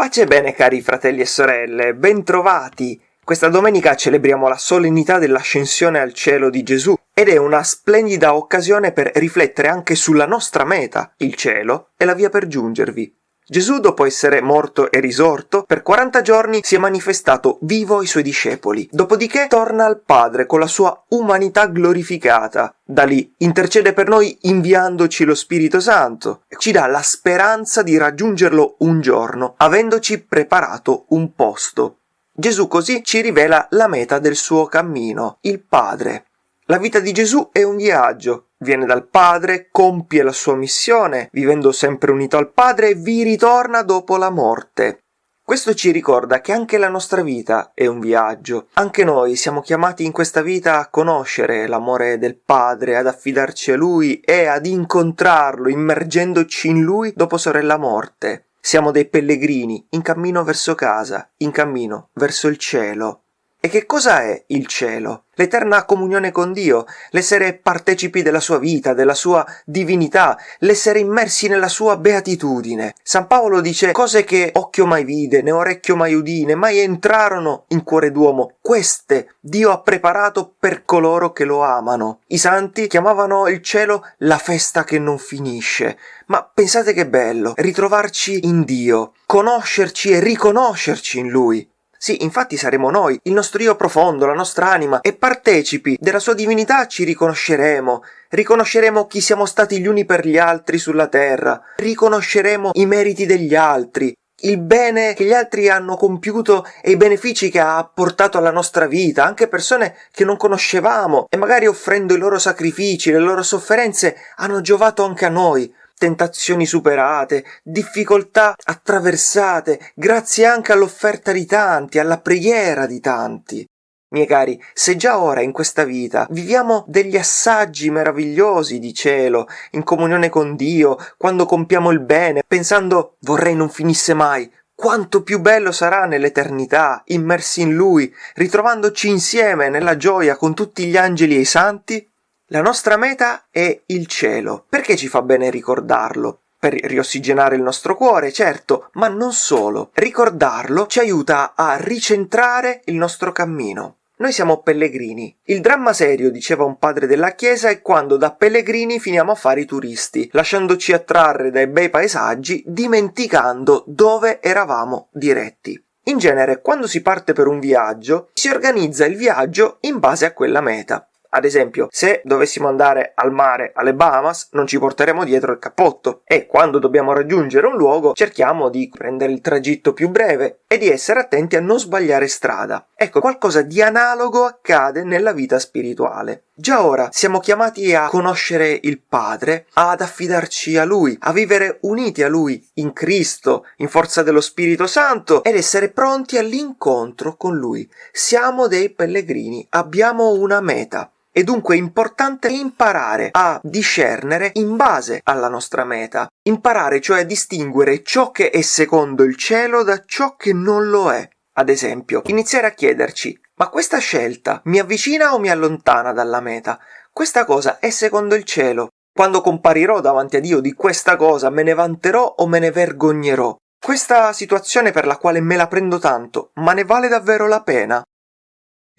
Pace e bene cari fratelli e sorelle, bentrovati! Questa domenica celebriamo la solennità dell'ascensione al cielo di Gesù ed è una splendida occasione per riflettere anche sulla nostra meta, il cielo, e la via per giungervi. Gesù, dopo essere morto e risorto, per 40 giorni si è manifestato vivo ai suoi discepoli. Dopodiché torna al Padre con la sua umanità glorificata. Da lì intercede per noi inviandoci lo Spirito Santo ci dà la speranza di raggiungerlo un giorno, avendoci preparato un posto. Gesù così ci rivela la meta del suo cammino, il Padre. La vita di Gesù è un viaggio, viene dal Padre, compie la sua missione, vivendo sempre unito al Padre, e vi ritorna dopo la morte. Questo ci ricorda che anche la nostra vita è un viaggio. Anche noi siamo chiamati in questa vita a conoscere l'amore del Padre, ad affidarci a Lui e ad incontrarlo, immergendoci in Lui dopo sorella morte. Siamo dei pellegrini in cammino verso casa, in cammino verso il cielo. E che cosa è il cielo? L'eterna comunione con Dio, l'essere partecipi della sua vita, della sua divinità, l'essere immersi nella sua beatitudine. San Paolo dice cose che occhio mai vide, né orecchio mai udine, mai entrarono in cuore d'uomo. Queste Dio ha preparato per coloro che lo amano. I santi chiamavano il cielo la festa che non finisce. Ma pensate che bello, ritrovarci in Dio, conoscerci e riconoscerci in Lui. Sì, infatti saremo noi, il nostro io profondo, la nostra anima, e partecipi della sua divinità ci riconosceremo, riconosceremo chi siamo stati gli uni per gli altri sulla terra, riconosceremo i meriti degli altri, il bene che gli altri hanno compiuto e i benefici che ha portato alla nostra vita, anche persone che non conoscevamo e magari offrendo i loro sacrifici, le loro sofferenze hanno giovato anche a noi tentazioni superate, difficoltà attraversate, grazie anche all'offerta di tanti, alla preghiera di tanti. Miei cari, se già ora in questa vita viviamo degli assaggi meravigliosi di cielo, in comunione con Dio, quando compiamo il bene, pensando vorrei non finisse mai, quanto più bello sarà nell'eternità, immersi in Lui, ritrovandoci insieme nella gioia con tutti gli angeli e i santi? La nostra meta è il cielo. Perché ci fa bene ricordarlo? Per riossigenare il nostro cuore, certo, ma non solo. Ricordarlo ci aiuta a ricentrare il nostro cammino. Noi siamo pellegrini. Il dramma serio, diceva un padre della Chiesa, è quando da pellegrini finiamo a fare i turisti, lasciandoci attrarre dai bei paesaggi, dimenticando dove eravamo diretti. In genere, quando si parte per un viaggio, si organizza il viaggio in base a quella meta. Ad esempio, se dovessimo andare al mare alle Bahamas, non ci porteremo dietro il cappotto e quando dobbiamo raggiungere un luogo cerchiamo di prendere il tragitto più breve e di essere attenti a non sbagliare strada. Ecco, qualcosa di analogo accade nella vita spirituale. Già ora siamo chiamati a conoscere il Padre, ad affidarci a Lui, a vivere uniti a Lui in Cristo, in forza dello Spirito Santo ed essere pronti all'incontro con Lui. Siamo dei pellegrini, abbiamo una meta. È dunque importante imparare a discernere in base alla nostra meta, imparare cioè a distinguere ciò che è secondo il cielo da ciò che non lo è. Ad esempio, iniziare a chiederci ma questa scelta mi avvicina o mi allontana dalla meta? Questa cosa è secondo il cielo. Quando comparirò davanti a Dio di questa cosa me ne vanterò o me ne vergognerò? Questa situazione per la quale me la prendo tanto, ma ne vale davvero la pena?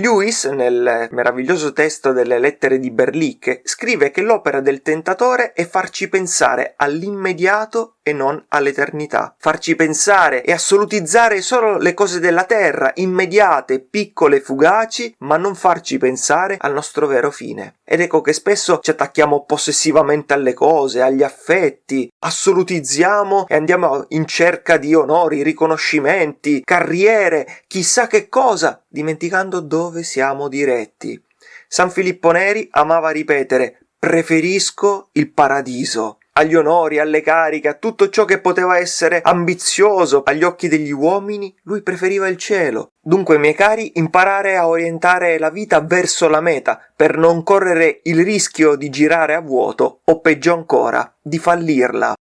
Lewis, nel meraviglioso testo delle lettere di Berlicche, scrive che l'opera del tentatore è farci pensare all'immediato e non all'eternità, farci pensare e assolutizzare solo le cose della terra, immediate, piccole, fugaci, ma non farci pensare al nostro vero fine. Ed ecco che spesso ci attacchiamo possessivamente alle cose, agli affetti, assolutizziamo e andiamo in cerca di onori, riconoscimenti, carriere, chissà che cosa, dimenticando dove siamo diretti. San Filippo Neri amava ripetere preferisco il paradiso agli onori, alle cariche, a tutto ciò che poteva essere ambizioso agli occhi degli uomini, lui preferiva il cielo. Dunque, miei cari, imparare a orientare la vita verso la meta, per non correre il rischio di girare a vuoto o peggio ancora, di fallirla.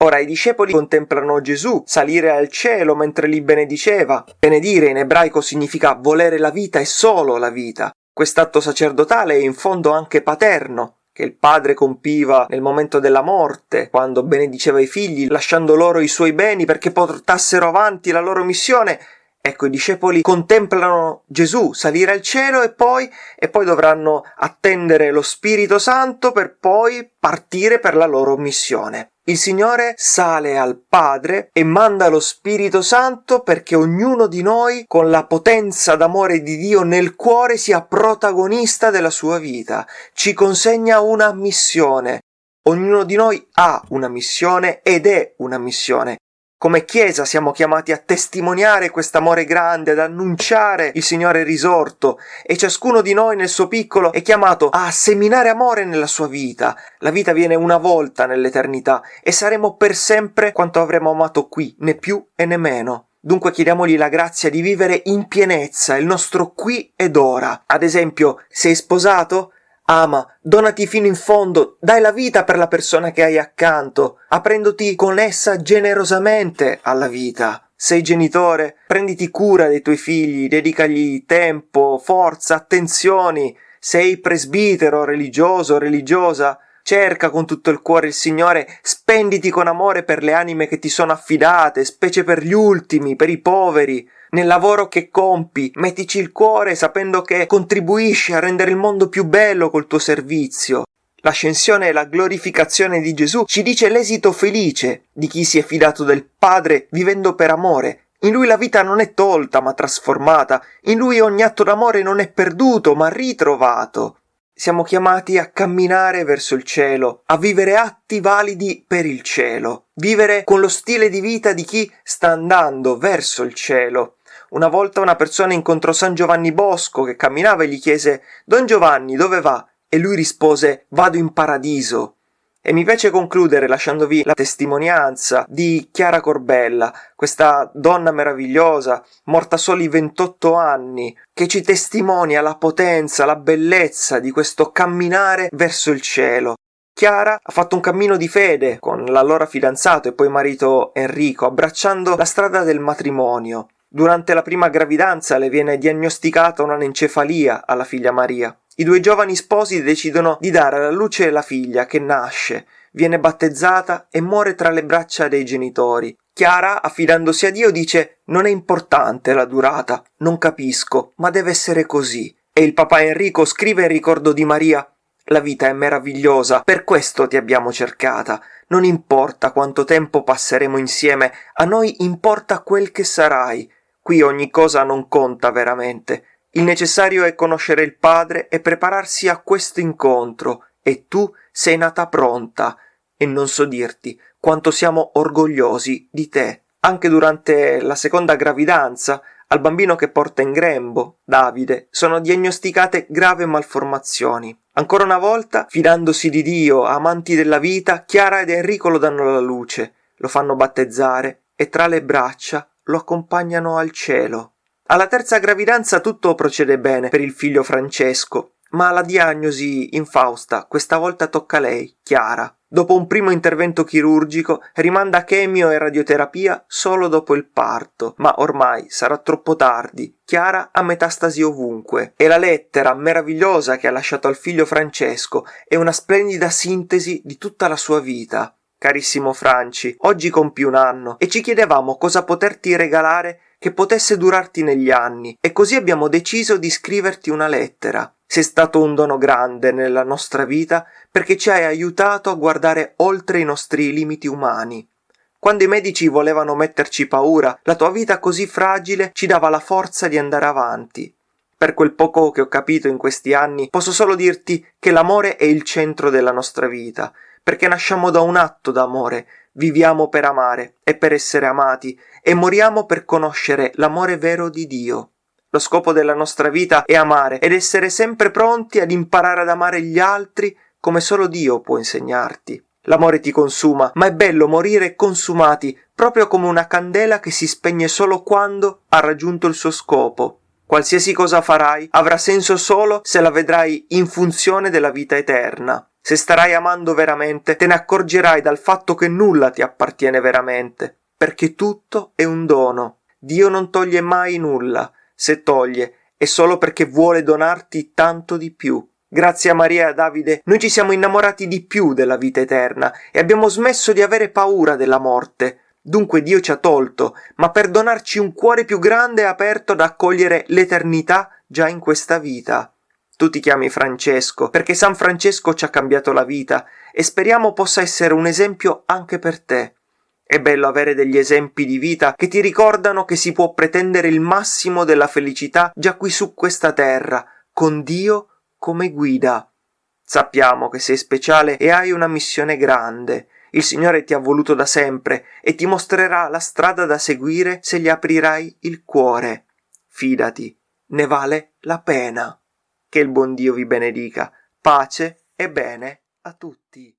Ora i discepoli contemplano Gesù salire al cielo mentre li benediceva. Benedire in ebraico significa volere la vita e solo la vita. Quest'atto sacerdotale è in fondo anche paterno, che il padre compiva nel momento della morte, quando benediceva i figli, lasciando loro i suoi beni perché portassero avanti la loro missione, Ecco, i discepoli contemplano Gesù salire al cielo e poi, e poi dovranno attendere lo Spirito Santo per poi partire per la loro missione. Il Signore sale al Padre e manda lo Spirito Santo perché ognuno di noi, con la potenza d'amore di Dio nel cuore, sia protagonista della sua vita. Ci consegna una missione. Ognuno di noi ha una missione ed è una missione. Come Chiesa siamo chiamati a testimoniare quest'amore grande, ad annunciare il Signore risorto e ciascuno di noi nel suo piccolo è chiamato a seminare amore nella sua vita. La vita viene una volta nell'eternità e saremo per sempre quanto avremo amato qui, né più e né meno. Dunque chiediamogli la grazia di vivere in pienezza il nostro qui ed ora. Ad esempio, sei sposato? Ama, donati fino in fondo, dai la vita per la persona che hai accanto, aprendoti con essa generosamente alla vita. Sei genitore, prenditi cura dei tuoi figli, dedicagli tempo, forza, attenzioni. Sei presbitero, religioso, religiosa, cerca con tutto il cuore il Signore, spenditi con amore per le anime che ti sono affidate, specie per gli ultimi, per i poveri, nel lavoro che compi, mettici il cuore sapendo che contribuisci a rendere il mondo più bello col tuo servizio. L'ascensione e la glorificazione di Gesù ci dice l'esito felice di chi si è fidato del Padre vivendo per amore. In lui la vita non è tolta ma trasformata, in lui ogni atto d'amore non è perduto ma ritrovato. Siamo chiamati a camminare verso il cielo, a vivere atti validi per il cielo, vivere con lo stile di vita di chi sta andando verso il cielo, una volta una persona incontrò San Giovanni Bosco che camminava e gli chiese Don Giovanni, dove va? E lui rispose Vado in paradiso. E mi piace concludere lasciandovi la testimonianza di Chiara Corbella, questa donna meravigliosa, morta soli 28 anni, che ci testimonia la potenza, la bellezza di questo camminare verso il cielo. Chiara ha fatto un cammino di fede con l'allora fidanzato e poi marito Enrico, abbracciando la strada del matrimonio. Durante la prima gravidanza le viene diagnosticata un'anencefalia alla figlia Maria. I due giovani sposi decidono di dare alla luce la figlia che nasce, viene battezzata e muore tra le braccia dei genitori. Chiara, affidandosi a Dio, dice non è importante la durata, non capisco, ma deve essere così. E il papà Enrico scrive in ricordo di Maria la vita è meravigliosa, per questo ti abbiamo cercata. Non importa quanto tempo passeremo insieme, a noi importa quel che sarai. Qui ogni cosa non conta veramente. Il necessario è conoscere il Padre e prepararsi a questo incontro, e tu sei nata pronta, e non so dirti quanto siamo orgogliosi di te. Anche durante la seconda gravidanza, al bambino che porta in grembo, Davide, sono diagnosticate grave malformazioni. Ancora una volta, fidandosi di Dio, amanti della vita, Chiara ed Enrico lo danno alla luce, lo fanno battezzare e tra le braccia lo accompagnano al cielo. Alla terza gravidanza tutto procede bene per il figlio Francesco, ma la diagnosi infausta questa volta tocca a lei, Chiara. Dopo un primo intervento chirurgico, rimanda chemio e radioterapia solo dopo il parto, ma ormai sarà troppo tardi. Chiara ha metastasi ovunque e la lettera meravigliosa che ha lasciato al figlio Francesco è una splendida sintesi di tutta la sua vita. Carissimo Franci, oggi compi un anno e ci chiedevamo cosa poterti regalare che potesse durarti negli anni e così abbiamo deciso di scriverti una lettera. Sei stato un dono grande nella nostra vita perché ci hai aiutato a guardare oltre i nostri limiti umani. Quando i medici volevano metterci paura, la tua vita così fragile ci dava la forza di andare avanti. Per quel poco che ho capito in questi anni, posso solo dirti che l'amore è il centro della nostra vita perché nasciamo da un atto d'amore, viviamo per amare e per essere amati e moriamo per conoscere l'amore vero di Dio. Lo scopo della nostra vita è amare ed essere sempre pronti ad imparare ad amare gli altri come solo Dio può insegnarti. L'amore ti consuma, ma è bello morire consumati, proprio come una candela che si spegne solo quando ha raggiunto il suo scopo. Qualsiasi cosa farai avrà senso solo se la vedrai in funzione della vita eterna. Se starai amando veramente, te ne accorgerai dal fatto che nulla ti appartiene veramente, perché tutto è un dono. Dio non toglie mai nulla, se toglie è solo perché vuole donarti tanto di più. Grazie a Maria e a Davide noi ci siamo innamorati di più della vita eterna e abbiamo smesso di avere paura della morte. Dunque Dio ci ha tolto, ma per donarci un cuore più grande e aperto ad accogliere l'eternità già in questa vita. Tu ti chiami Francesco, perché San Francesco ci ha cambiato la vita e speriamo possa essere un esempio anche per te. È bello avere degli esempi di vita che ti ricordano che si può pretendere il massimo della felicità già qui su questa terra, con Dio come guida. Sappiamo che sei speciale e hai una missione grande. Il Signore ti ha voluto da sempre e ti mostrerà la strada da seguire se gli aprirai il cuore. Fidati, ne vale la pena. Che il buon Dio vi benedica. Pace e bene a tutti.